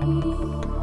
You.